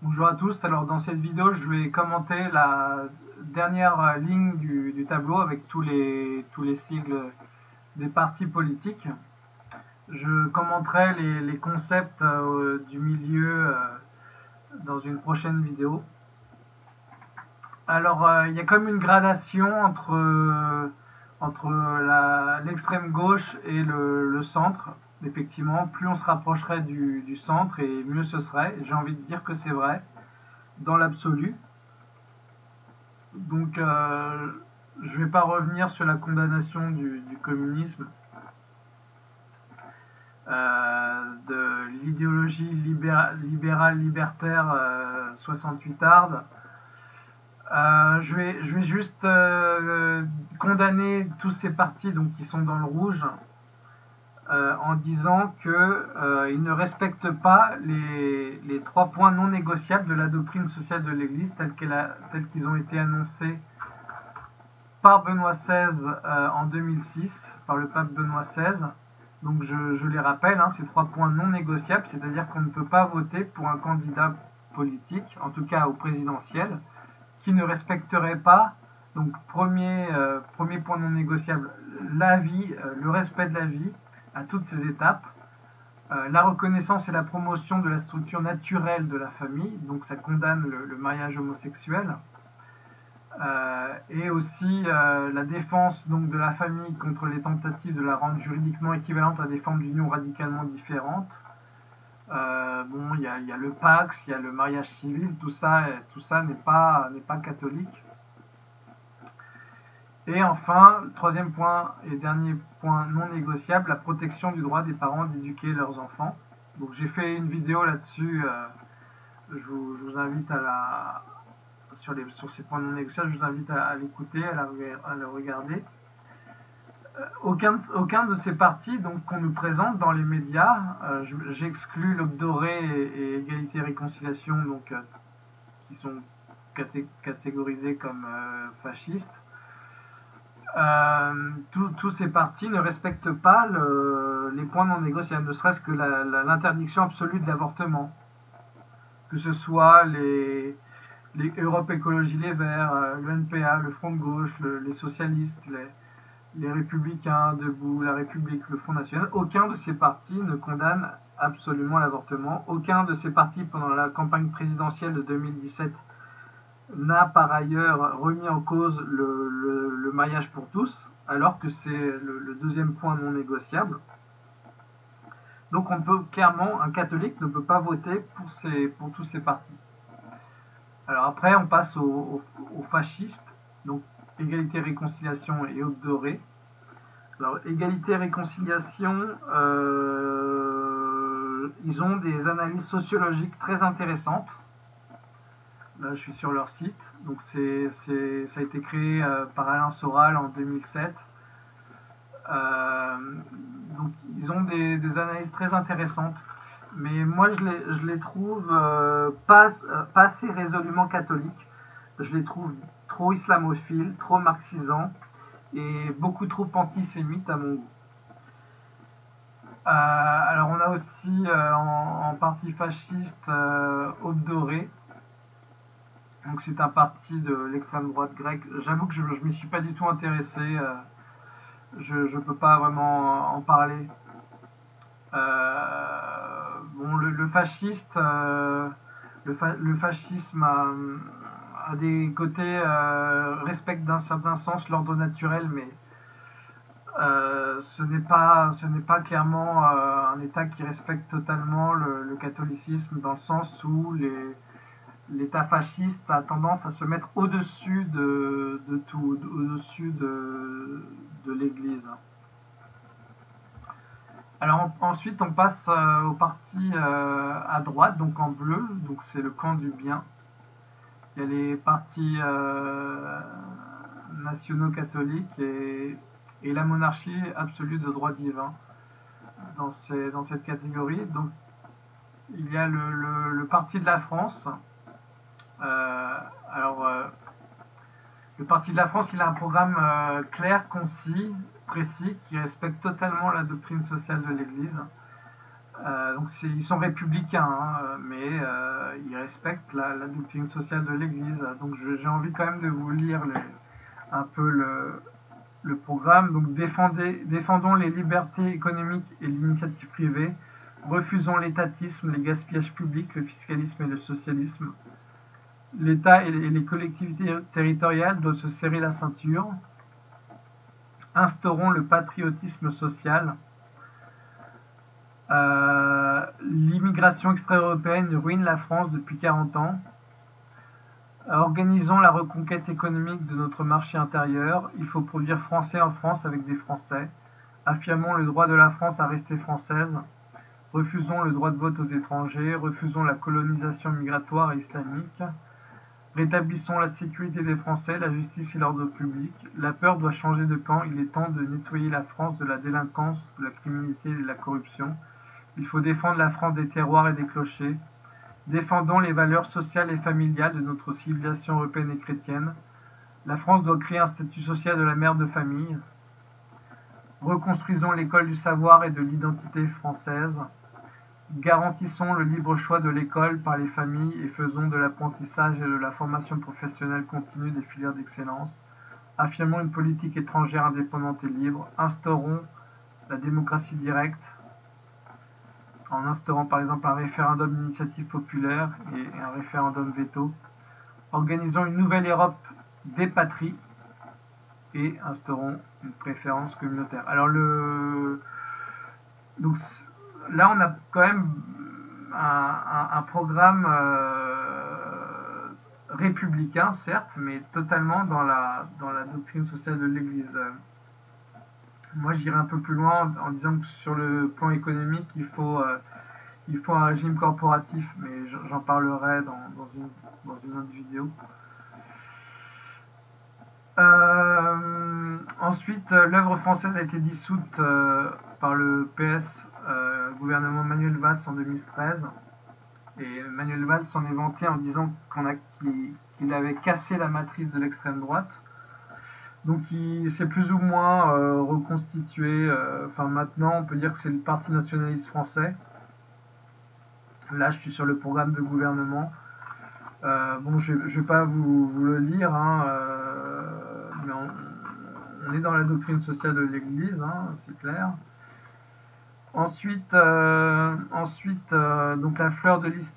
Bonjour à tous, alors dans cette vidéo je vais commenter la dernière ligne du, tableau avec tous les, tous les sigles des partis politiques. Je commenterai les, concepts euh, du milieu euh, dans une prochaine vidéo. Alors euh, il y a comme une gradation entre, entre l'extrême gauche et le centre effectivement, plus on se rapprocherait du, centre et mieux ce serait. J'ai envie de dire que c'est vrai, dans l'absolu. Donc, euh, je ne vais pas revenir sur la condamnation du, communisme, euh, de l'idéologie libérale libertaire 68 euh, je, vais, je vais juste condamner tous ces partis donc, qui sont dans le rouge euh, en disant qu'ils euh, ne respectent pas les, trois points non négociables de la doctrine sociale de l'Église tels qu'ils ont été annoncés par Benoît XVI euh, en 2006, par le pape Benoît XVI. Donc je, les rappelle, hein, ces trois points non négociables, c'est-à-dire qu'on ne peut pas voter pour un candidat politique, en tout cas au présidentiel, qui ne respecterait pas, donc premier, premier point non négociable, la vie, le respect de la vie, à toutes ces étapes. Euh, la reconnaissance et la promotion de la structure naturelle de la famille, donc ça condamne le, mariage homosexuel, euh, et aussi euh, la défense donc, de la famille contre les tentatives de la rendre juridiquement équivalente à des formes d'union radicalement différentes. Bon, il y a, le Pax, il y a le mariage civil, tout ça, tout ça n'est pas, pas catholique. Et enfin, troisième point et dernier point non négociable, la protection du droit des parents d'éduquer leurs enfants. Donc j'ai fait une vidéo là-dessus, euh, je, vous, invite à la sur, les, sur ces points non négociables, je vous invite à, l'écouter, à, à, le regarder. Euh, aucun, aucun de ces partis qu'on nous présente dans les médias, euh, j'exclus l'Obdoré et, Égalité et Réconciliation, donc, qui sont catégorisés comme fascistes, euh, tous ces partis ne respectent pas les points non négociables, ne serait-ce que l'interdiction absolue de l'avortement. Que ce soit les, Europe Écologie Les Verts, euh, le NPA, le Front de Gauche, les socialistes, les, Républicains, Debout, la République, le Front National, aucun de ces partis ne condamne absolument l'avortement. Aucun de ces partis, pendant la campagne présidentielle de 2017, n'a par ailleurs remis en cause le, mariage pour tous, alors que c'est le, deuxième point non négociable. Donc on peut clairement, un catholique ne peut pas voter pour, ces, pour tous ces partis. Alors après, on passe aux, fascistes, donc égalité, réconciliation et Aube dorée. Alors égalité, réconciliation, euh, ils ont des analyses sociologiques très intéressantes Là, je suis sur leur site. Donc, c'est, ça a été créé euh, par Alain Soral en 2007. Euh, donc, ils ont des, analyses très intéressantes. Mais moi, je les, les trouve pas, assez résolument catholiques. Je les trouve trop islamophiles, trop marxisants et beaucoup trop antisémites à mon goût. alors, on a aussi en, partie fasciste Aube Dorée donc c'est un parti de l'extrême droite grecque. J'avoue que je ne m'y suis pas du tout intéressé. Euh, je ne peux pas vraiment en parler. Euh, bon, le, fasciste, euh, le, fascisme a, des côtés respecte d'un certain sens l'ordre naturel, mais ce n'est pas, pas clairement un État qui respecte totalement le, catholicisme dans le sens où l'État fasciste a tendance à se mettre au-dessus de, tout, au-dessus de, l'Église. Alors ensuite on passe euh, au parti euh, à droite, donc en bleu, donc c'est le camp du bien. Il y a les partis euh, nationaux catholiques et, la monarchie absolue de droit divin dans, dans cette catégorie. Donc il y a le parti de la France, euh, alors, euh, le Parti de la France, il a un programme clair, concis, précis, qui respecte totalement la doctrine sociale de l'Église. donc ils sont républicains, hein, mais ils respectent la, doctrine sociale de l'Église. Donc j'ai envie quand même de vous lire un peu le, programme. Donc défendons les libertés économiques et l'initiative privée. Refusons l'étatisme, les gaspillages publics, le fiscalisme et le socialisme. L'État et les collectivités territoriales doivent se serrer la ceinture. Instaurons le patriotisme social. Euh, l'immigration extra-européenne ruine la France depuis 40 ans. Organisons la reconquête économique de notre marché intérieur. Il faut produire français en France avec des Français. Affirmons le droit de la France à rester française. Refusons le droit de vote aux étrangers. Refusons la colonisation migratoire et islamique. Rétablissons la sécurité des Français, la justice et l'ordre public. La peur doit changer de camp. Il est temps de nettoyer la France de la délinquance, de la criminalité et de la corruption. Il faut défendre la France des terroirs et des clochers. Défendons les valeurs sociales et familiales de notre civilisation européenne et chrétienne. La France doit créer un statut social de la mère de famille. Reconstruisons l'école du savoir et de l'identité française. Garantissons le libre choix de l'école par les familles et faisons de l'apprentissage et de la formation professionnelle continue des filières d'excellence. Affirmons une politique étrangère indépendante et libre. Instaurons la démocratie directe en instaurant par exemple un référendum d'initiative populaire et un référendum veto. Organisons une nouvelle Europe des patries et instaurons une préférence communautaire. Alors le donc là on a quand même un, programme euh, républicain certes, mais totalement dans la dans la doctrine sociale de l'Église. Moi, j'irai un peu plus loin en, disant que sur le plan économique, il faut, euh, il faut un régime corporatif, mais j'en parlerai dans, une, autre vidéo. Euh, ensuite, l'œuvre française a été dissoute euh, par le PS, gouvernement Manuel Valls en 2013. Et Manuel Valls s'en est vanté en disant qu'il avait cassé la matrice de l'extrême droite. Donc il s'est plus ou moins euh, reconstitué. Euh, enfin maintenant, on peut dire que c'est le Parti nationaliste français. Là, je suis sur le programme de gouvernement. Euh, bon, je ne vais pas vous, le lire, hein, mais on, est dans la doctrine sociale de l'Église, hein, c'est clair. Ensuite, ensuite donc la fleur de lys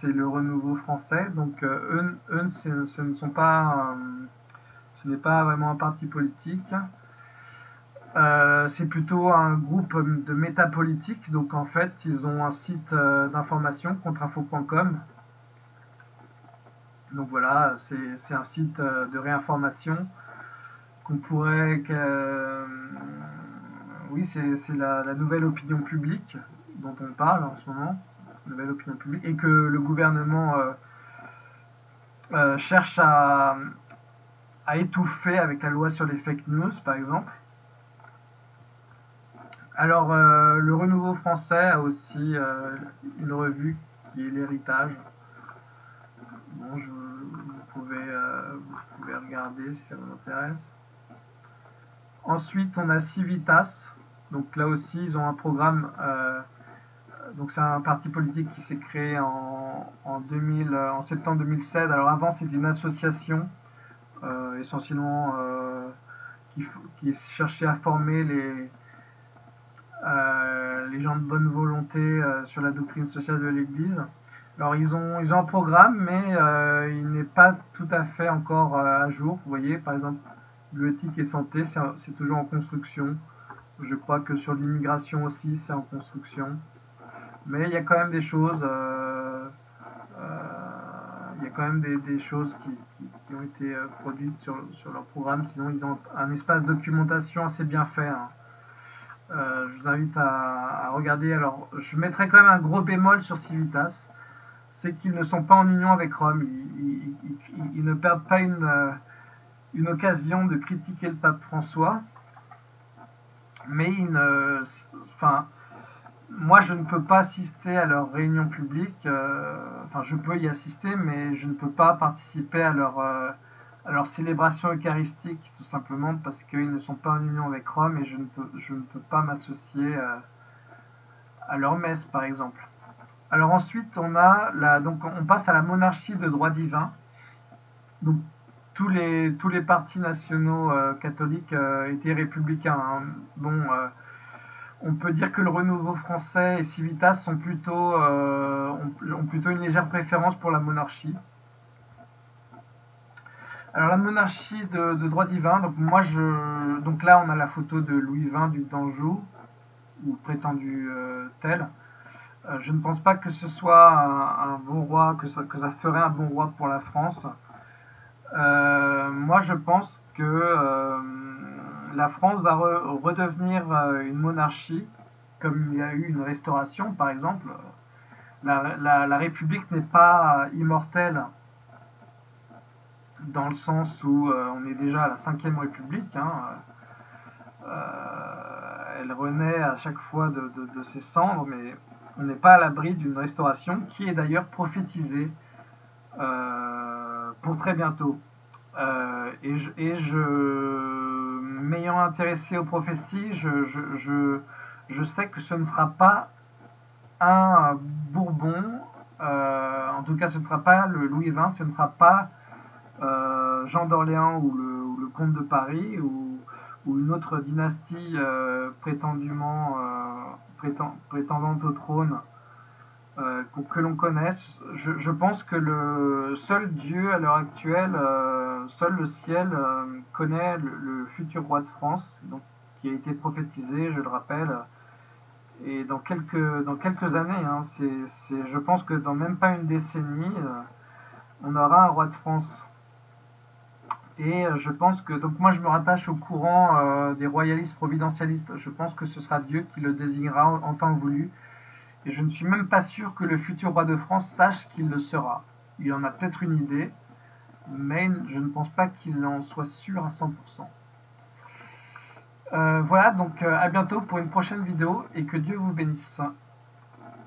c'est le renouveau français. Donc eux, eux ce ne sont pas n'est pas vraiment un parti politique. Euh, c'est plutôt un groupe de métapolitique. Donc en fait, ils ont un site euh, d'information, contrainfo.com. Donc voilà, c'est un site euh, de réinformation qu'on pourrait... oui, c'est la, la, nouvelle opinion publique dont on parle en ce moment. Nouvelle opinion publique. Et que le gouvernement cherche à a étouffé avec la loi sur les fake news, par exemple. Alors, euh, le Renouveau français a aussi euh, une revue qui est l'héritage. Bon, je, vous, pouvez, euh, vous regarder si ça vous intéresse. Ensuite, on a Civitas. Donc là aussi, ils ont un programme. donc c'est un parti politique qui s'est créé en, en, 2000, en septembre 2016. Alors avant, c'était une association essentiellement euh, qui, qui, cherchait à former les, euh, les gens de bonne volonté sur la doctrine sociale de l'Église. Alors ils ont, ils ont un programme, mais il n'est pas tout à fait encore à jour. Vous voyez, par exemple, l'éthique et santé, c'est toujours en construction. Je crois que sur l'immigration aussi, c'est en construction. Mais il y a quand même des choses quand même des, choses qui, ont été euh, produites sur, leur programme. Sinon, ils ont un espace documentation assez bien fait. Hein. Euh, je vous invite à, regarder. Alors, je mettrai quand même un gros bémol sur Civitas. C'est qu'ils ne sont pas en union avec Rome. Ils, ne perdent pas une, euh, une occasion de critiquer le pape François. Mais ils ne. Enfin moi, je ne peux pas assister à leurs réunions publiques. Euh, enfin, je peux y assister, mais je ne peux pas participer à leur, euh, à célébration eucharistique, tout simplement parce qu'ils ne sont pas en union avec Rome et je ne peux, pas m'associer euh, à leur messe, par exemple. Alors ensuite, on a donc on passe à la monarchie de droit divin. Donc tous les partis nationaux catholiques étaient républicains. Hein. Bon, on peut dire que le Renouveau français et Civitas sont plutôt ont, plutôt une légère préférence pour la monarchie. Alors la monarchie de, droit divin. Donc moi je donc là on a la photo de Louis XX du d'Anjou ou prétendu tel. Euh, je ne pense pas que ce soit un, bon roi, que ça, ferait un bon roi pour la France. Euh, moi, je pense que euh, la France va redevenir une monarchie, comme il y a eu une restauration, par exemple. La, République n'est pas immortelle dans le sens où on est déjà à la cinquième République. Hein. elle renaît à chaque fois de, ses cendres, mais on n'est pas à l'abri d'une restauration qui est d'ailleurs prophétisée euh, pour très bientôt. Euh, et, je, m'ayant intéressé aux prophéties, je, sais que ce ne sera pas un Bourbon, euh, en tout cas ce ne sera pas le Louis XX, ce ne sera pas Jean d'Orléans ou le, comte de Paris ou, ou une autre dynastie prétendument prétendante au trône euh, que l'on connaisse. Je, pense que le seul Dieu à l'heure actuelle, euh, seul le ciel euh, connaît le, futur roi de France, donc, qui a été prophétisé, je le rappelle. Et dans quelques, années, hein, je pense que dans même pas une décennie, on aura un roi de France. Et je pense que, donc moi je me rattache au courant des royalistes providentialistes. Je pense que ce sera Dieu qui le désignera en, temps voulu. Et je ne suis même pas sûr que le futur roi de France sache qu'il le sera. Il en a peut-être une idée, mais je ne pense pas qu'il en soit sûr à 100%. Euh, voilà, donc euh, à bientôt pour une prochaine vidéo et que Dieu vous bénisse.